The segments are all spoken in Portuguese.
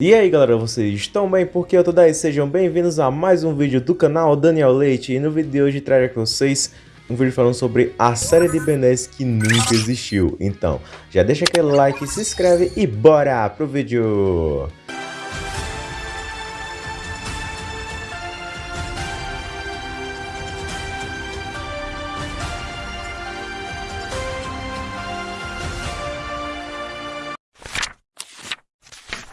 E aí galera, vocês estão bem? Porque eu tô daí, sejam bem-vindos a mais um vídeo do canal Daniel Leite E no vídeo de hoje trago aqui vocês um vídeo falando sobre a série de Ben 10 que nunca existiu Então, já deixa aquele like, se inscreve e bora pro vídeo!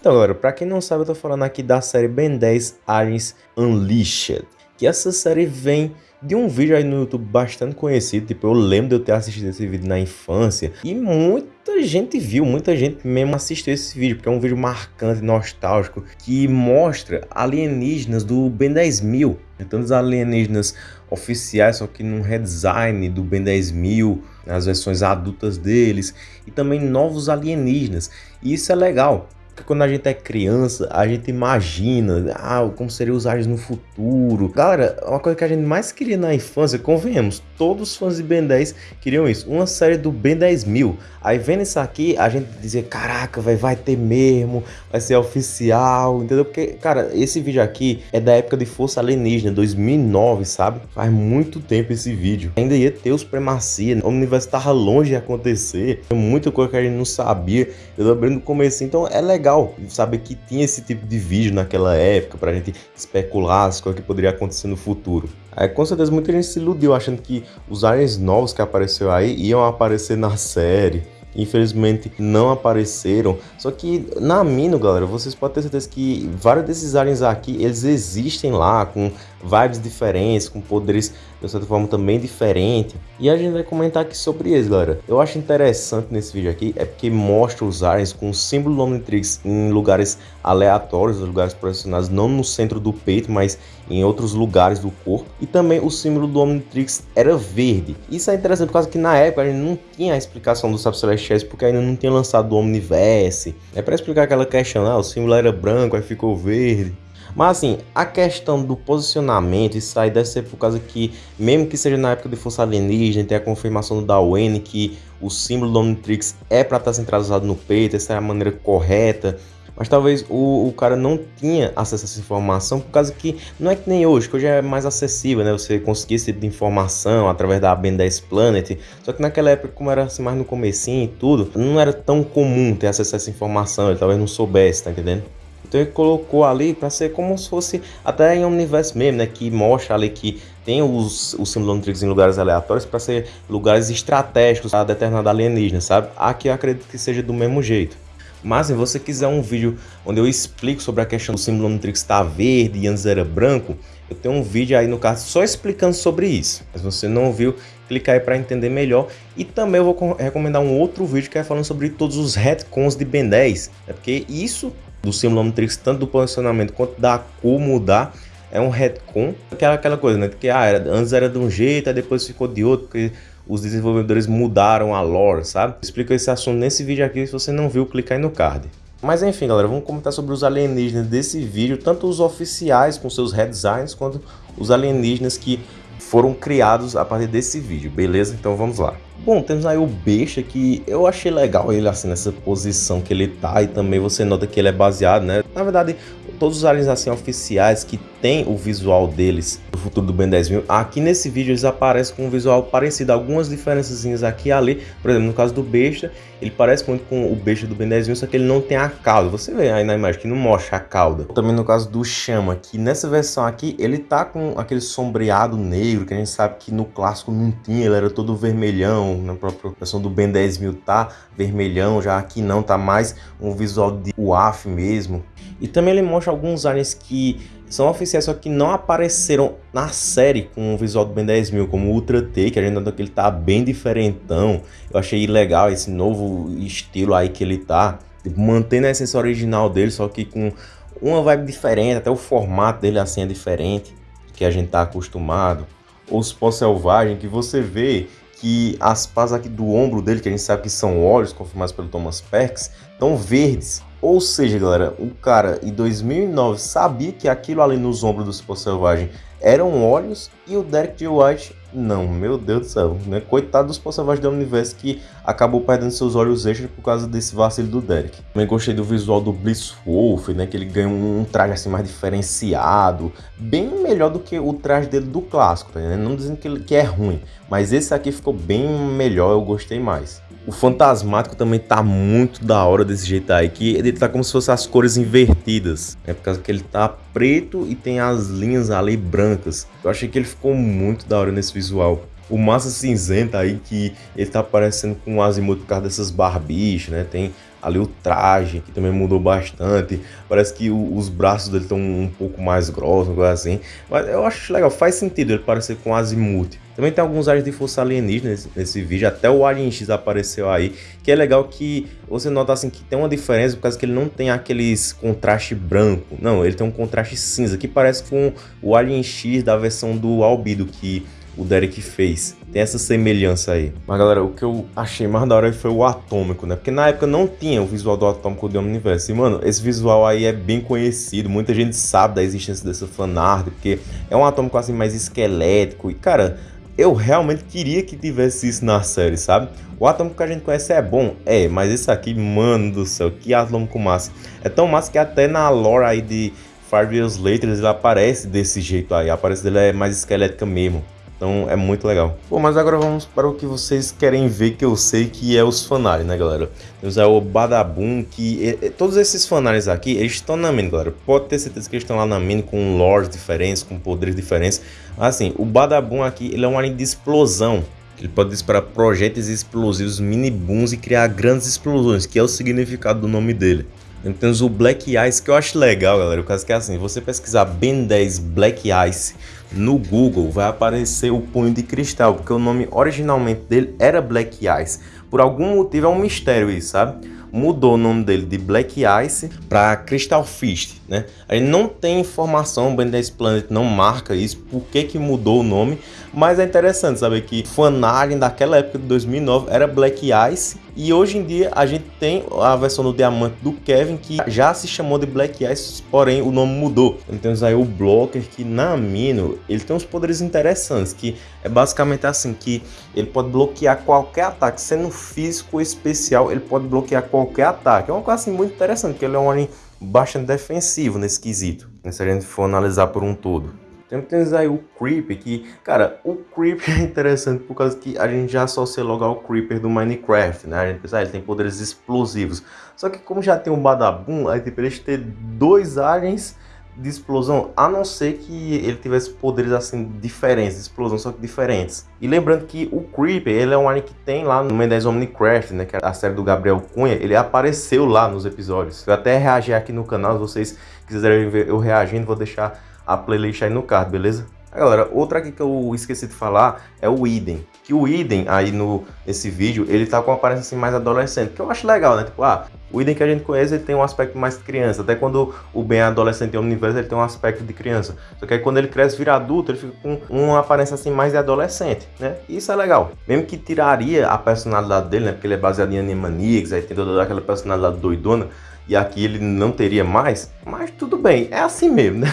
Então, galera, pra quem não sabe, eu tô falando aqui da série Ben 10 Aliens Unleashed. Que essa série vem de um vídeo aí no YouTube bastante conhecido, tipo, eu lembro de eu ter assistido esse vídeo na infância, e muita gente viu, muita gente mesmo assistiu esse vídeo, porque é um vídeo marcante, nostálgico, que mostra alienígenas do Ben 10.000, então os alienígenas oficiais, só que num redesign do Ben 10.000, as versões adultas deles, e também novos alienígenas, e isso é legal, porque quando a gente é criança, a gente imagina, ah, como seriam os aliens no futuro. Galera, uma coisa que a gente mais queria na infância, convenhamos, todos os fãs de Ben 10 queriam isso, uma série do Ben 10 mil. Aí vendo isso aqui, a gente dizia, caraca, véio, vai ter mesmo, vai ser oficial, entendeu? Porque, cara, esse vídeo aqui é da época de Força Alienígena, 2009, sabe? Faz muito tempo esse vídeo. Ainda ia ter os Supremacia, o universo tava longe de acontecer, muita coisa que a gente não sabia, eu lembrei no começo, então é legal saber que tinha esse tipo de vídeo naquela época, pra gente especular as coisas que poderiam acontecer no futuro. Aí, com certeza muita gente se iludiu achando que os aliens novos que apareceu aí iam aparecer na série infelizmente não apareceram. Só que na Mino, galera, vocês podem ter certeza que vários desses aliens aqui, eles existem lá, com vibes diferentes, com poderes de certa forma também diferente. E a gente vai comentar aqui sobre eles, galera. Eu acho interessante nesse vídeo aqui, é porque mostra os aliens com o símbolo do Omnitrix em lugares aleatórios, lugares posicionados não no centro do peito, mas em outros lugares do corpo. E também o símbolo do Omnitrix era verde. Isso é interessante por causa que na época a gente não tinha a explicação dos Sapos Celestiais, porque ainda não tinha lançado o Omniverse. É para explicar aquela questão, ah, o símbolo era branco, aí ficou verde. Mas assim, a questão do posicionamento, isso aí deve ser por causa que, mesmo que seja na época de Força Alienígena, tem a confirmação do Darwin que o símbolo do Omnitrix é para estar centralizado no peito, essa é a maneira correta. Mas talvez o, o cara não tinha acesso a essa informação por causa que não é que nem hoje, que hoje é mais acessível, né? Você conseguir esse tipo de informação através da Ben 10 Planet. Só que naquela época, como era assim mais no comecinho e tudo, não era tão comum ter acesso a essa informação, ele talvez não soubesse, tá entendendo? Então ele colocou ali para ser como se fosse até em Omniverse mesmo, né? Que mostra ali que tem os, os Simulontrix em lugares aleatórios para ser lugares estratégicos a determinada alienígena, sabe? Aqui eu acredito que seja do mesmo jeito. Mas se você quiser um vídeo onde eu explico sobre a questão do Simulontrix estar tá verde e antes era branco, eu tenho um vídeo aí no card só explicando sobre isso. Mas você não viu, clica aí para entender melhor. E também eu vou recomendar um outro vídeo que é falando sobre todos os retcons de Ben 10. É porque isso do Simulatrix, tanto do posicionamento quanto da cor mudar, é um retcon, aquela, aquela coisa, né? Que ah, era, antes era de um jeito, aí depois ficou de outro, porque os desenvolvedores mudaram a lore, sabe? Explico esse assunto nesse vídeo aqui, se você não viu, clica aí no card. Mas enfim, galera, vamos comentar sobre os alienígenas desse vídeo, tanto os oficiais com seus redesigns, quanto os alienígenas que foram criados a partir desse vídeo, beleza? Então vamos lá. Bom, temos aí o Besta que eu achei legal ele assim nessa posição que ele tá e também você nota que ele é baseado, né? Na verdade, todos os aliens assim oficiais que tem o visual deles do futuro do Ben 10.000, aqui nesse vídeo eles aparecem com um visual parecido, algumas diferenças aqui e ali, por exemplo, no caso do Besta, ele parece muito com o Besta do Ben 10.000, só que ele não tem a cauda, você vê aí na imagem que não mostra a cauda. Também no caso do Chama, que nessa versão aqui, ele tá com aquele sombreado negro, que a gente sabe que no clássico não tinha, ele era todo vermelhão, na própria versão do Ben 10.000 tá vermelhão, já aqui não, tá mais um visual de UAF mesmo. E também ele mostra alguns aliens que são oficiais, só que não apareceram na série com o visual do Ben 10.000, como o Ultra T, que a gente nota que ele tá bem diferentão. Eu achei legal esse novo estilo aí que ele tá, tipo, mantendo a essência original dele, só que com uma vibe diferente, até o formato dele assim é diferente, que a gente tá acostumado. Os pó selvagem que você vê que as pás aqui do ombro dele, que a gente sabe que são olhos, confirmados pelo Thomas Perks, estão verdes. Ou seja, galera, o cara em 2009 sabia que aquilo ali nos ombros do Cipó Selvagem eram olhos e o Derek J. White não, meu Deus do céu, né? Coitado dos porcelagens do Omniverse que acabou perdendo seus olhos extras por causa desse vacilo do Derek. Também gostei do visual do Bliss Wolf, né? Que ele ganha um traje assim mais diferenciado, bem melhor do que o traje dele do clássico, tá Não dizendo que, ele, que é ruim, mas esse aqui ficou bem melhor, eu gostei mais. O fantasmático também tá muito da hora desse jeito aí, que ele tá como se fosse as cores invertidas, né? Por causa que ele tá preto e tem as linhas ali brancas. Eu achei que ele ficou muito da hora nesse visual. O massa cinzenta aí, que ele tá parecendo com o Azimuth por causa dessas barbichas, né? Tem ali o traje, que também mudou bastante. Parece que o, os braços dele estão um pouco mais grossos, coisa assim. Mas eu acho legal, faz sentido ele parecer com Azimuth. Também tem alguns áreas de força alienígena nesse, nesse, vídeo, até o Alien X apareceu aí, que é legal que você nota assim que tem uma diferença por causa que ele não tem aqueles contraste branco, não, ele tem um contraste cinza, que parece com o Alien X da versão do Albido, que o Derek fez. Tem essa semelhança aí. Mas galera, o que eu achei mais da hora foi o atômico, né? Porque na época não tinha o visual do atômico do Omniverse. E mano, esse visual aí é bem conhecido. Muita gente sabe da existência dessa fanart, porque é um atômico assim mais esquelético. E cara, eu realmente queria que tivesse isso na série, sabe? O atômico que a gente conhece é bom, é, mas esse aqui, mano do céu, que atômico massa. É tão massa que até na lore aí de Five Years Later ele aparece desse jeito aí, a aparência dele é mais esquelética mesmo. Então é muito legal. Bom, mas agora vamos para o que vocês querem ver, que eu sei que é os fanários, né, galera? Temos aí o Badabum, que... todos esses fanários aqui, eles estão na mini, galera. Pode ter certeza que eles estão lá na mini com lores diferentes, com poderes diferentes. Assim, o Badabum aqui, ele é um alien de explosão. Ele pode disparar projéteis explosivos, mini booms e criar grandes explosões, que é o significado do nome dele. Então temos o Black Ice, que eu acho legal, galera. O caso que é assim, você pesquisar Ben 10 Black Ice no Google, vai aparecer o punho de cristal, porque o nome originalmente dele era Black Ice. Por algum motivo é um mistério isso, sabe? Mudou o nome dele de Black Ice para Crystal Fist, né? A gente não tem informação, o 10 Planet não marca isso, por que que mudou o nome, mas é interessante saber que Fanalien daquela época de 2009 era Black Ice e hoje em dia a gente tem a versão do diamante do Kevin que já se chamou de Black Ice, porém o nome mudou. Então temos aí o Blocker que na Amino ele tem uns poderes interessantes que é basicamente assim que ele pode bloquear qualquer ataque, sendo físico especial, ele pode bloquear qualquer ataque. É uma coisa assim, muito interessante, porque ele é um alien bastante defensivo nesse quesito, se a gente for analisar por um todo. Então temos aí o Creeper, que, cara, o Creeper é interessante por causa que a gente já associa logo ao Creeper do Minecraft, né? A gente pensa, ah, ele tem poderes explosivos. Só que como já tem um Badabum, aí tipo, eles ter dois aliens de explosão, a não ser que ele tivesse poderes assim diferentes, de explosão, só que diferentes. E lembrando que o Creeper, ele é um alien que tem lá no 10 Omnicraft, né, que é a série do Gabriel Cunha, ele apareceu lá nos episódios. Eu até reagi aqui no canal, se vocês quiserem ver eu reagindo, vou deixar a playlist aí no card, beleza? Galera, outra aqui que eu esqueci de falar é o Idem. Que o Idem aí no esse vídeo, ele tá com uma aparência assim mais adolescente, que eu acho legal, né? Tipo, ah, o Idem que a gente conhece, ele tem um aspecto mais criança. Até quando o Ben é adolescente em universo, ele tem um aspecto de criança. Só que aí quando ele cresce vira adulto, ele fica com uma aparência assim mais de adolescente, né? E isso é legal. Mesmo que tiraria a personalidade dele, né? Porque ele é baseado em Animaniacs, aí tem toda aquela personalidade doidona, e aqui ele não teria mais. Mas tudo bem, é assim mesmo, né?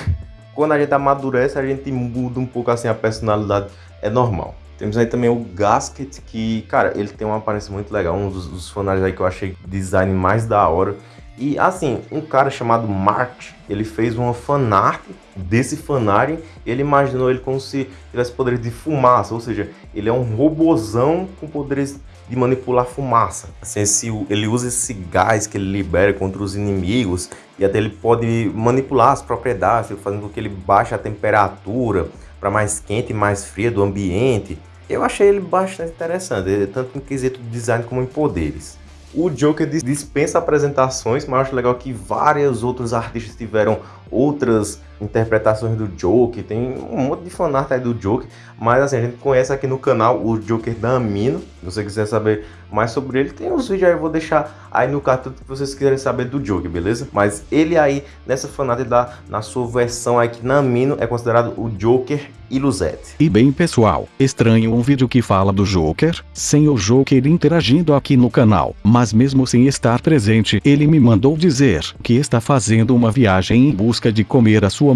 Quando a gente amadurece, a gente muda um pouco assim a personalidade, é normal. Temos aí também o Gasket, que, cara, ele tem uma aparência muito legal, um dos, dos aí que eu achei design mais da hora. E assim, um cara chamado Mart, ele fez uma fanart desse fanart, ele imaginou ele como se tivesse poderes de fumaça, ou seja, ele é um robozão com poderes de manipular fumaça. Assim, esse, ele usa esse gás que ele libera contra os inimigos e até ele pode manipular as propriedades, fazendo com que ele baixe a temperatura para mais quente e mais fria do ambiente. Eu achei ele bastante interessante, tanto em quesito de design como em poderes. O Joker dispensa apresentações, mas acho legal que vários outros artistas tiveram outras interpretações do Joker, tem um monte de fanart aí do Joker, mas assim, a gente conhece aqui no canal o Joker da Amino, se você quiser saber mais sobre ele, tem uns vídeos aí, eu vou deixar aí no cartão que vocês quiserem saber do Joker, beleza? Mas ele aí, nessa fanart da, na sua versão aqui na Amino, é considerado o Joker Iluzete. E bem pessoal, estranho um vídeo que fala do Joker, sem o Joker interagindo aqui no canal, mas mesmo sem estar presente, ele me mandou dizer que está fazendo uma viagem em busca de comer a sua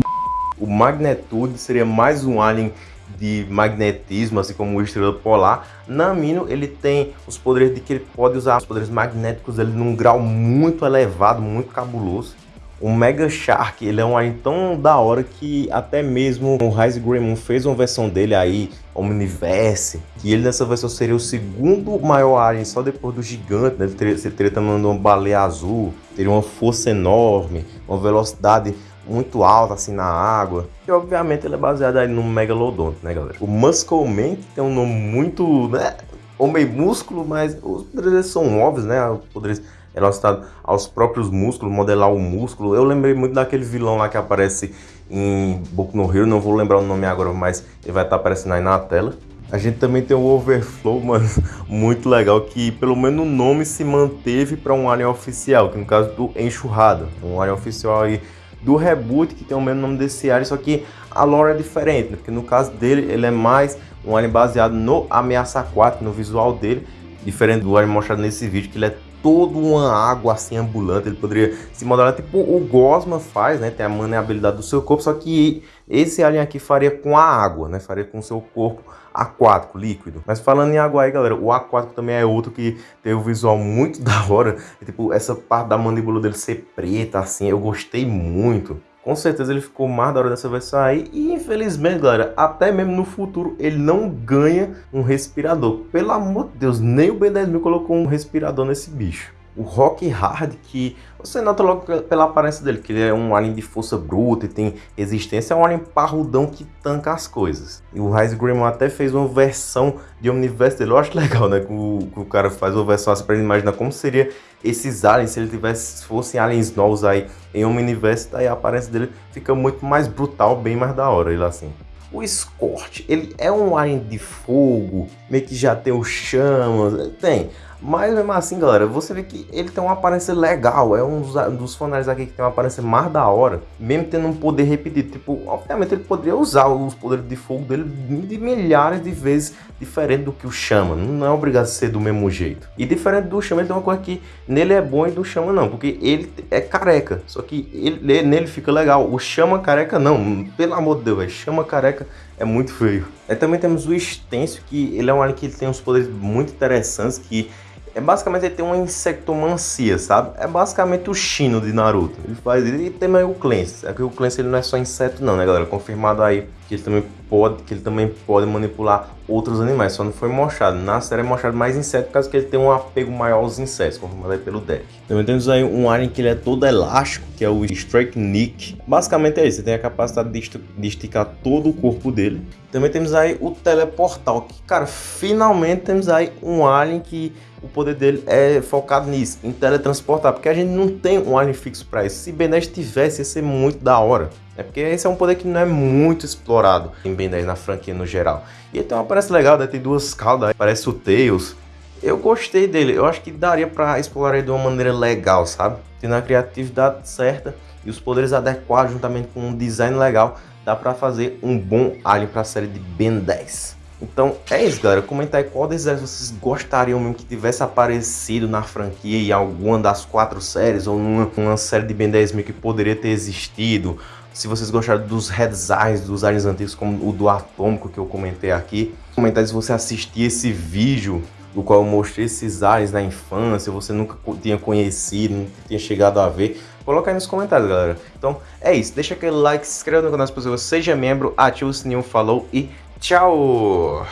O Magnitude seria mais um alien de magnetismo, assim como o Estrela Polar. Namino, ele tem os poderes de que ele pode usar os poderes magnéticos dele num grau muito elevado, muito cabuloso. O Mega Shark, ele é um alien tão da hora que até mesmo o Rise Greymon fez uma versão dele aí, Omniverse, que ele nessa versão seria o segundo maior alien, só depois do gigante, né? Ele teria, ele teria também uma baleia azul, teria uma força enorme, uma velocidade muito alta assim na água. E obviamente ele é baseado aí no Megalodon, né galera? O Muscle Man, que tem um nome muito, né? Homem músculo, mas os poderes são óbvios, né? Os poderes relacionados aos próprios músculos, modelar o músculo. Eu lembrei muito daquele vilão lá que aparece em Boku no Hero, não vou lembrar o nome agora, mas ele vai estar aparecendo aí na tela. A gente também tem o Overflow, mano, muito legal, que pelo menos o nome se manteve para um alien oficial, que no caso do Enxurrado, um alien oficial aí do reboot, que tem o mesmo nome desse alien, só que a lore é diferente, né? porque no caso dele, ele é mais um alien baseado no Ameaça Aquática, no visual dele, diferente do alien mostrado nesse vídeo, que ele é todo uma água assim ambulante, ele poderia se modelar tipo o Gosma faz, né, tem a maneabilidade do seu corpo, só que esse alien aqui faria com a água, né, faria com o seu corpo aquático, líquido. Mas falando em água aí, galera, o aquático também é outro que tem um visual muito da hora. E, tipo, essa parte da mandíbula dele ser preta, assim, eu gostei muito. Com certeza ele ficou mais da hora dessa versão aí. E infelizmente, galera, até mesmo no futuro ele não ganha um respirador. Pelo amor de Deus, nem o B10 colocou um respirador nesse bicho o Rock Hard, que você nota logo pela aparência dele, que ele é um alien de força bruta e tem resistência, é um alien parrudão que tanca as coisas. E o Rise Gremlin até fez uma versão de Omniverse dele, eu acho legal, né, que o, que o cara faz uma versão assim pra ele imaginar como seria esses aliens, se ele tivesse, fossem aliens novos aí em Omniverse, daí a aparência dele fica muito mais brutal, bem mais da hora, ele assim. O Scorch, ele é um alien de fogo, meio que já tem o chamas, tem mas mesmo assim, galera, você vê que ele tem uma aparência legal. É um dos fanários aqui que tem uma aparência mais da hora. Mesmo tendo um poder repetido. Tipo, obviamente ele poderia usar os poderes de fogo dele de milhares de vezes diferente do que o Chama. Não é obrigado a ser do mesmo jeito. E diferente do Chama, ele tem uma coisa que nele é bom e do Chama não. Porque ele é careca. Só que ele, nele fica legal. O Chama careca não. Pelo amor de Deus. Chama careca é muito feio. Aí também temos o Extenso, que ele é um alien que tem uns poderes muito interessantes que é basicamente ele tem uma insectomancia, sabe? É basicamente o Shino de Naruto. Ele faz E tem aí o Clancy. É que o Clancy ele não é só inseto não, né, galera? Confirmado aí que ele também pode, que ele também pode manipular outros animais. Só não foi mostrado. Na série é mostrado mais inseto por causa que ele tem um apego maior aos insetos, confirmado aí pelo deck. Também temos aí um alien que ele é todo elástico, que é o Strike Nick. Basicamente é isso. Ele tem a capacidade de esticar todo o corpo dele. Também temos aí o Teleportal, que, cara, finalmente temos aí um alien que o poder dele é focado nisso, em teletransportar, porque a gente não tem um alien fixo para isso. Se Ben 10 tivesse, ia ser muito da hora. É porque esse é um poder que não é muito explorado em Ben 10 na franquia no geral. E uma aparência legal, né? tem duas caudas, parece o Tails. Eu gostei dele, eu acho que daria para explorar ele de uma maneira legal, sabe? Tendo a criatividade certa e os poderes adequados juntamente com um design legal, dá para fazer um bom alien para a série de Ben 10. Então é isso, galera. Comenta aí qual desses vocês gostariam mesmo que tivesse aparecido na franquia em alguma das quatro séries ou numa, série de Ben 10 mil que poderia ter existido. Se vocês gostaram dos heads dos aliens antigos, como o do atômico que eu comentei aqui. Comenta aí se você assistiu esse vídeo do qual eu mostrei esses aliens na infância, você nunca tinha conhecido, nunca tinha chegado a ver. Coloca aí nos comentários, galera. Então é isso. Deixa aquele like, se inscreva no canal se possível, seja membro, ative o sininho, falou e Tchau!